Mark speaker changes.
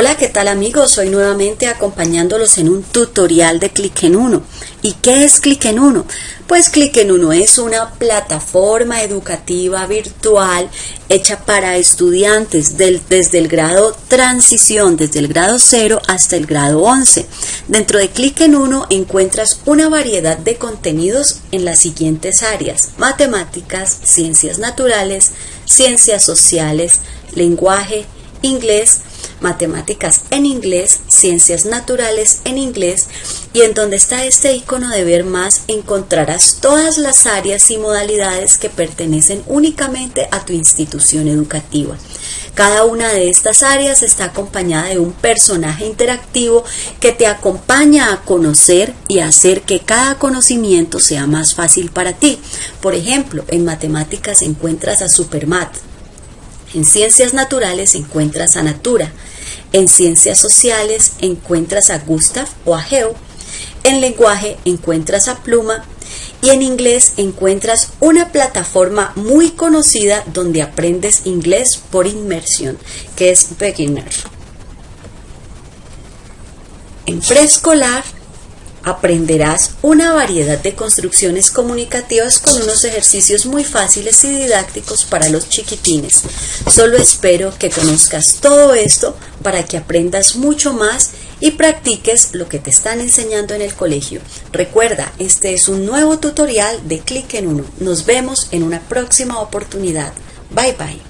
Speaker 1: Hola, ¿qué tal amigos? Hoy nuevamente acompañándolos en un tutorial de Click en Uno. ¿Y qué es Click en Uno? Pues Click en Uno es una plataforma educativa virtual hecha para estudiantes desde el grado transición, desde el grado 0 hasta el grado 11. Dentro de Click en Uno encuentras una variedad de contenidos en las siguientes áreas, matemáticas, ciencias naturales, ciencias sociales, lenguaje, inglés, matemáticas en inglés, ciencias naturales en inglés y en donde está este icono de ver más encontrarás todas las áreas y modalidades que pertenecen únicamente a tu institución educativa. Cada una de estas áreas está acompañada de un personaje interactivo que te acompaña a conocer y a hacer que cada conocimiento sea más fácil para ti. Por ejemplo, en matemáticas encuentras a Supermat, en ciencias naturales encuentras a Natura. En ciencias sociales encuentras a Gustav o a Geo. En lenguaje encuentras a Pluma. Y en inglés encuentras una plataforma muy conocida donde aprendes inglés por inmersión, que es Beginner. En preescolar aprenderás una variedad de construcciones comunicativas con unos ejercicios muy fáciles y didácticos para los chiquitines. Solo espero que conozcas todo esto para que aprendas mucho más y practiques lo que te están enseñando en el colegio. Recuerda, este es un nuevo tutorial de Click en Uno. Nos vemos en una próxima oportunidad. Bye bye.